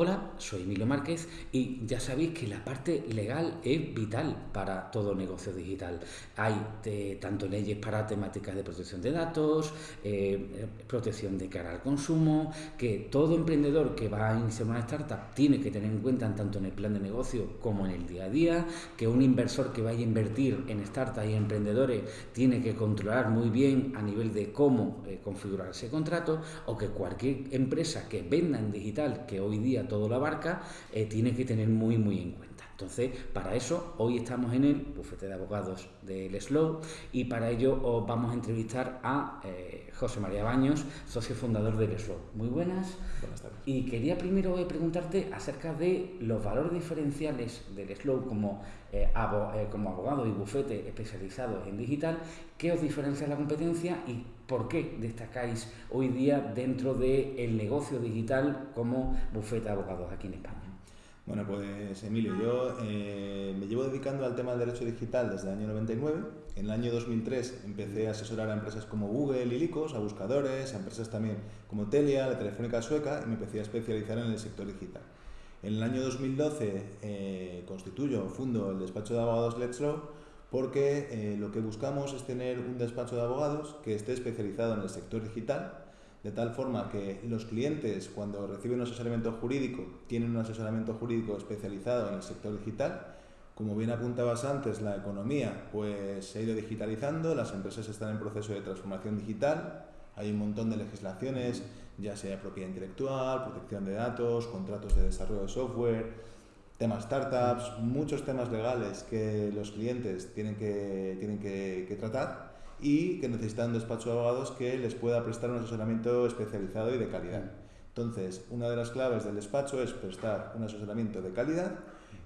Hola, soy Emilio Márquez y ya sabéis que la parte legal es vital para todo negocio digital. Hay eh, tanto leyes para temáticas de protección de datos, eh, protección de cara al consumo, que todo emprendedor que va a iniciar una startup tiene que tener en cuenta tanto en el plan de negocio como en el día a día, que un inversor que vaya a invertir en startups y emprendedores tiene que controlar muy bien a nivel de cómo eh, configurar ese contrato, o que cualquier empresa que venda en digital, que hoy día todo la barca, eh, tiene que tener muy, muy en cuenta. Entonces, para eso, hoy estamos en el bufete de abogados del Slow y para ello os vamos a entrevistar a eh, José María Baños, socio fundador del Slow. Muy buenas. Buenas tardes. Y quería primero eh, preguntarte acerca de los valores diferenciales del Slow como, como abogado y bufete especializado en digital. ¿Qué os diferencia de la competencia y por qué destacáis hoy día dentro del negocio digital como bufete de abogados aquí en España? Bueno, pues Emilio, yo eh, me llevo dedicando al tema del derecho digital desde el año 99. En el año 2003 empecé a asesorar a empresas como Google y Licos, a buscadores, a empresas también como Telia, la Telefónica Sueca, y me empecé a especializar en el sector digital. En el año 2012 eh, constituyo, fundo el despacho de abogados Let's Law, porque eh, lo que buscamos es tener un despacho de abogados que esté especializado en el sector digital, de tal forma que los clientes cuando reciben un asesoramiento jurídico tienen un asesoramiento jurídico especializado en el sector digital. Como bien apuntabas antes, la economía pues, se ha ido digitalizando, las empresas están en proceso de transformación digital, hay un montón de legislaciones, ya sea propiedad intelectual, protección de datos, contratos de desarrollo de software, temas startups, muchos temas legales que los clientes tienen que, tienen que, que tratar y que necesitan despacho de abogados que les pueda prestar un asesoramiento especializado y de calidad. Entonces, una de las claves del despacho es prestar un asesoramiento de calidad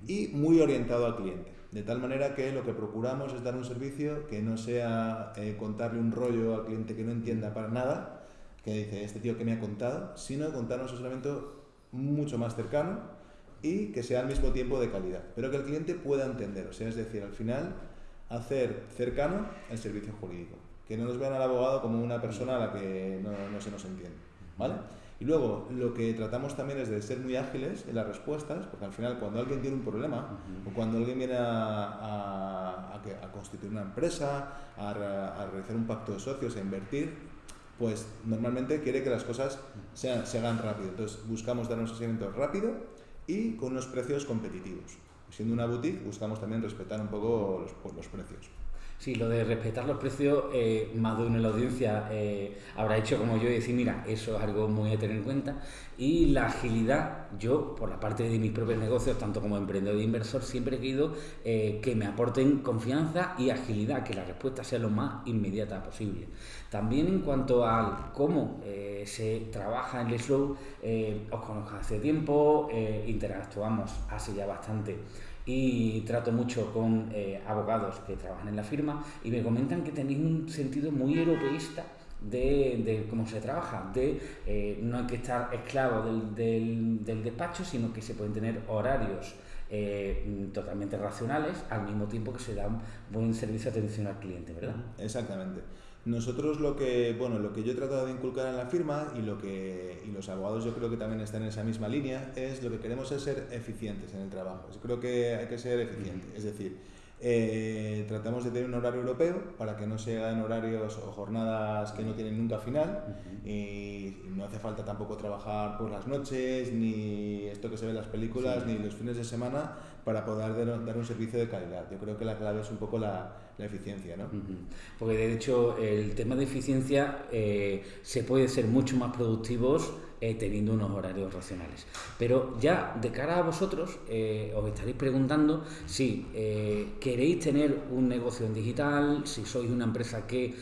y muy orientado al cliente. De tal manera que lo que procuramos es dar un servicio que no sea eh, contarle un rollo al cliente que no entienda para nada, que dice, este tío que me ha contado, sino contar un asesoramiento mucho más cercano y que sea al mismo tiempo de calidad, pero que el cliente pueda entender. O sea, es decir, al final hacer cercano el servicio jurídico. Que no nos vean al abogado como una persona a la que no, se nos entiende. ¿vale? Y luego, lo que tratamos también es de ser muy ágiles en las respuestas, porque al final cuando alguien tiene un problema, o cuando alguien viene a, a, constituir una empresa, a, realizar un pacto de socios, a invertir, pues normalmente quiere que las cosas sean, se hagan rápido. Entonces buscamos dar un asesoramiento rápido y con unos precios competitivos siendo una boutique, buscamos también respetar un poco los, los precios. Sí, lo de respetar los precios, eh, más de uno en la audiencia eh, habrá hecho como yo y decir, mira, eso es algo muy a tener en cuenta. Y la agilidad, yo, por la parte de mis propios negocios, tanto como emprendedor e inversor, siempre he querido eh, que me aporten confianza y agilidad, que la respuesta sea lo más inmediata posible. También en cuanto a cómo se trabaja en el slow, os conozco hace tiempo, interactuamos hace ya bastante y trato mucho con eh, abogados que trabajan en la firma y me comentan que tenéis un sentido muy europeísta de, cómo se trabaja, de eh, no hay que estar esclavo del, del, despacho, sino que se pueden tener horarios eh, totalmente racionales al mismo tiempo que se da un buen servicio de atención al cliente, ¿verdad? Exactamente. Nosotros lo que, bueno, lo que yo he tratado de inculcar en la firma y lo que y los abogados yo creo que también están en esa misma línea es lo que queremos es ser eficientes en el trabajo. Yo creo que hay que ser eficiente, es decir, eh, tratamos de tener un horario europeo para que no se hagan horarios o jornadas que no tienen nunca final. Y, no hace falta tampoco trabajar por las noches ni esto que se ve en las películas ni los fines de semana para poder dar un servicio de calidad. Yo creo que la clave es un poco la, eficiencia, ¿no? Porque de hecho el tema de eficiencia eh, se puede ser mucho más productivos eh, teniendo unos horarios racionales. Pero ya de cara a vosotros, eh, os estaréis preguntando si eh, queréis tener un negocio en digital, si sois una empresa que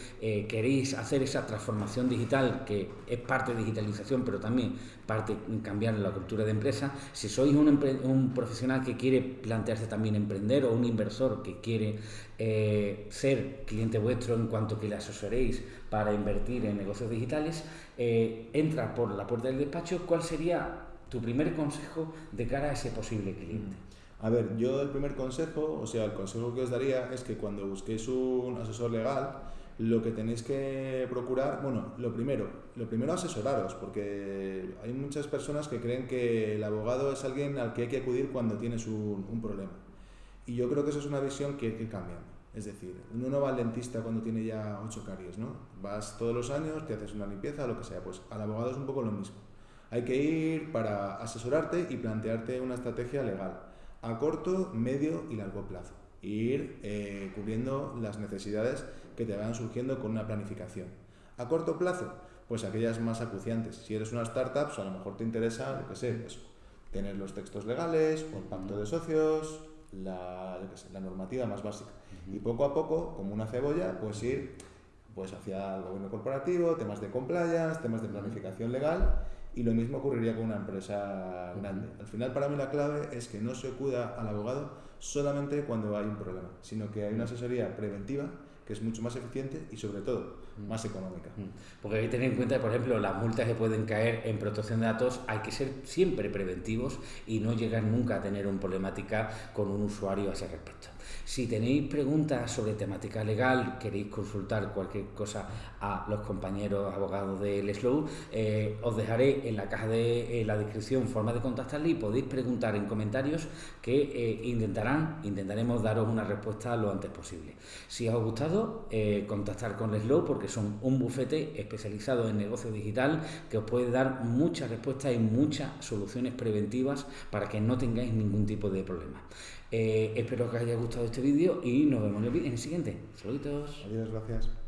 queréis hacer esa transformación digital, que es parte de digitalización, pero también parte cambiar la cultura de empresa, si sois un, un profesional que quiere plantearse también emprender o un inversor que quiere ser cliente vuestro en cuanto que le asesoréis para invertir en negocios digitales, eh, entra por la puerta del despacho, ¿cuál sería tu primer consejo de cara a ese posible cliente? A ver, yo el primer consejo, o sea, el consejo que os daría es que cuando busquéis un asesor legal, lo que tenéis que procurar, bueno, lo primero, lo primero asesoraros, porque hay muchas personas que creen que el abogado es alguien al que hay que acudir cuando tienes un, problema. Y yo creo que eso es una visión que hay que cambiar. Es decir, uno no va al dentista cuando tiene ya ocho caries, ¿no? Vas todos los años, te haces una limpieza, lo que sea. Pues al abogado es un poco lo mismo. Hay que ir para asesorarte y plantearte una estrategia legal a corto, medio y largo plazo. Ir eh, cubriendo las necesidades que te van surgiendo con una planificación. A corto plazo, pues aquellas más acuciantes. Si eres una startup, pues a lo mejor te interesa, yo qué sé, pues, tener los textos legales o el pacto de socios, la, la normativa más básica. Y poco a poco, como una cebolla, pues ir pues hacia el gobierno corporativo, temas de compliance, temas de planificación legal y lo mismo ocurriría con una empresa grande. Al final para mí la clave es que no se acuda al abogado solamente cuando hay un problema, sino que hay una asesoría preventiva que es mucho más eficiente y sobre todo mm. más económica. Mm. Porque hay que tener en cuenta, por ejemplo, las multas que pueden caer en protección de datos, hay que ser siempre preventivos y no llegar nunca a tener una problemática con un usuario a ese respecto. Si tenéis preguntas sobre temática legal, queréis consultar cualquier cosa a los compañeros abogados del Slow, eh, os dejaré en la caja de la descripción forma de contactarle y podéis preguntar en comentarios que eh, intentarán, intentaremos daros una respuesta lo antes posible. Si os ha gustado, eh, contactar con Slow porque son un bufete especializado en negocio digital que os puede dar muchas respuestas y muchas soluciones preventivas para que no tengáis ningún tipo de problema. Eh, espero que os haya gustado este vídeo y nos vemos en el, siguiente. Saluditos. Adiós, gracias.